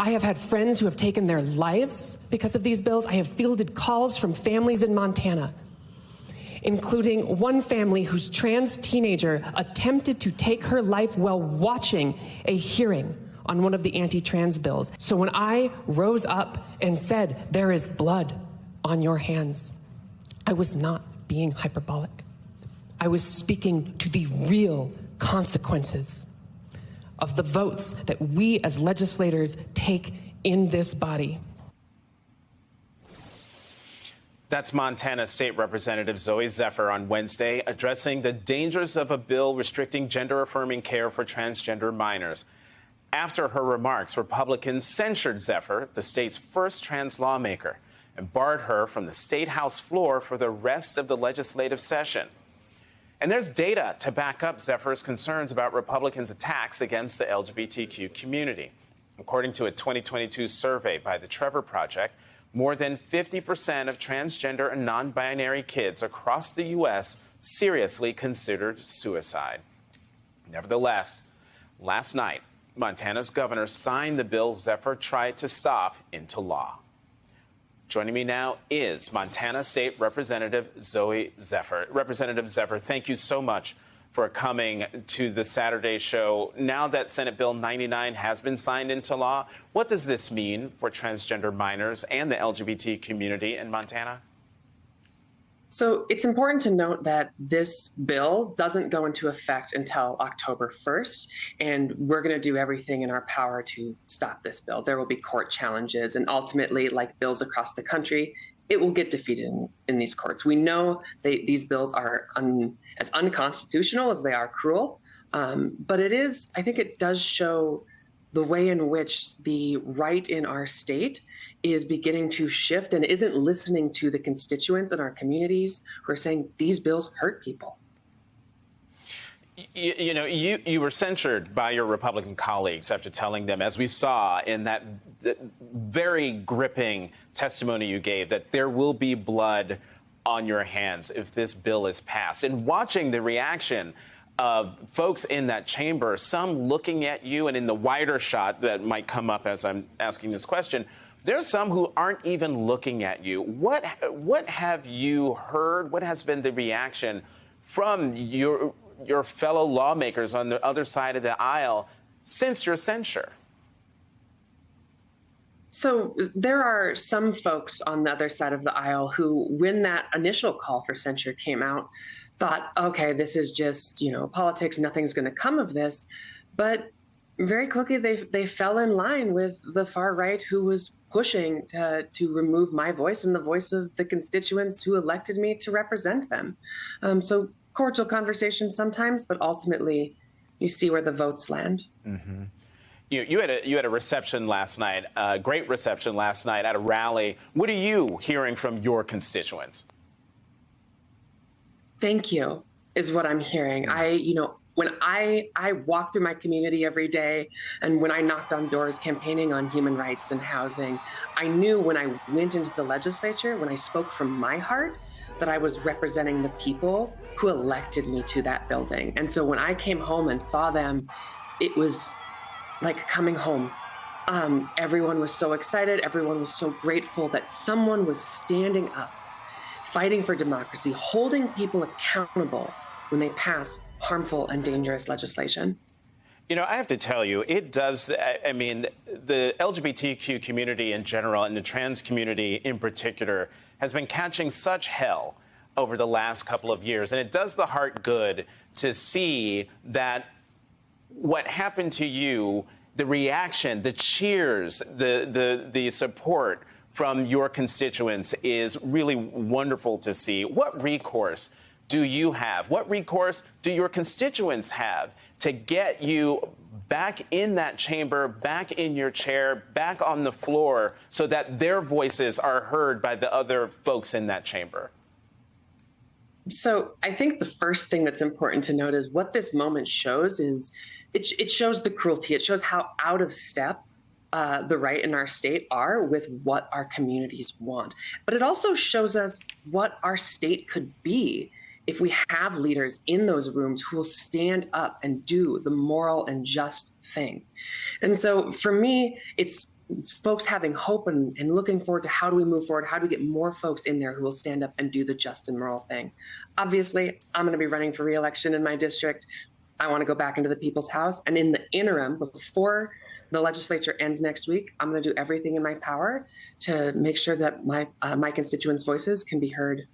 I have had friends who have taken their lives because of these bills. I have fielded calls from families in Montana, including one family whose trans teenager attempted to take her life while watching a hearing on one of the anti trans bills. So when I rose up and said, There is blood on your hands, I was not being hyperbolic. I was speaking to the real consequences of the votes that we as legislators take in this body. That's Montana State Representative Zooey Zephyr on Wednesday addressing the dangers of a bill restricting gender affirming care for transgender minors. After her remarks, Republicans censured Zephyr, the state's first trans lawmaker, and barred her from the state house floor for the rest of the legislative session. And there's data to back up Zephyr's concerns about Republicans' attacks against the LGBTQ community. According to a 2022 survey by the Trevor Project, more than 50% of transgender and non binary kids across the U.S. seriously considered suicide. Nevertheless, last night, Montana's governor signed the bill Zephyr tried to stop into law. Joining me now is Montana State Representative Zooey Zephyr. Representative Zephyr, thank you so much for coming to the Saturday show. Now that Senate Bill 99 has been signed into law, what does this mean for transgender minors and the LGBT community in Montana? So it's important to note that this bill doesn't go into effect until October 1st, and we're going to do everything in our power to stop this bill. There will be court challenges, and ultimately, like bills across the country, it will get defeated in, in these courts. We know they, these bills are un, as unconstitutional as they are cruel, um, but it is, I think it does show the way in which the right in our state is beginning to shift and isn't listening to the constituents in our communities who are saying these bills hurt people. You, you, know, you, you were censured by your Republican colleagues after telling them, as we saw in that, that very gripping testimony you gave, that there will be blood on your hands if this bill is passed. And watching the reaction of folks in that chamber, some looking at you, and in the wider shot that might come up as I'm asking this question, there's some who aren't even looking at you. What what have you heard? What has been the reaction from your your fellow lawmakers on the other side of the aisle since your censure? So there are some folks on the other side of the aisle who, when that initial call for censure came out, thought, okay, this is just, you know, politics, nothing's going to come of this. But very quickly they they fell in line with the far right who was pushing to, to remove my voice and the voice of the constituents who elected me to represent them. Um, so cordial conversations sometimes, but ultimately you see where the votes land. Mm-hmm. You, you, had a, you had a reception last night, a great reception last night at a rally. What are you hearing from your constituents? Thank you is what I'm hearing. I, you know, when I I walk through my community every day and when I knocked on doors campaigning on human rights and housing, I knew when I went into the legislature, when I spoke from my heart, that I was representing the people who elected me to that building. And so when I came home and saw them, it was like coming home. Um, everyone was so excited. Everyone was so grateful that someone was standing up, fighting for democracy, holding people accountable when they pass harmful and dangerous legislation. You know, I have to tell you, it does. I mean, the LGBTQ community in general and the trans community in particular has been catching such hell over the last couple of years. And it does the heart good to see that what happened to you, the reaction, the cheers, the, the, the support from your constituents is really wonderful to see. What recourse do you have? What recourse do your constituents have to get you back in that chamber, back in your chair, back on the floor, so that their voices are heard by the other folks in that chamber? So I think the first thing that's important to note is what this moment shows is it, it shows the cruelty. It shows how out of step uh, the right in our state are with what our communities want. But it also shows us what our state could be if we have leaders in those rooms who will stand up and do the moral and just thing. And so for me, it's, it's folks having hope and, and, looking forward to how do we move forward? How do we get more folks in there who will stand up and do the just and moral thing? Obviously, I'm going to be running for reelection in my district. I want to go back into the people's house. And in the interim, before the legislature ends next week. I'm going to do everything in my power to make sure that my uh, my constituents' voices can be heard.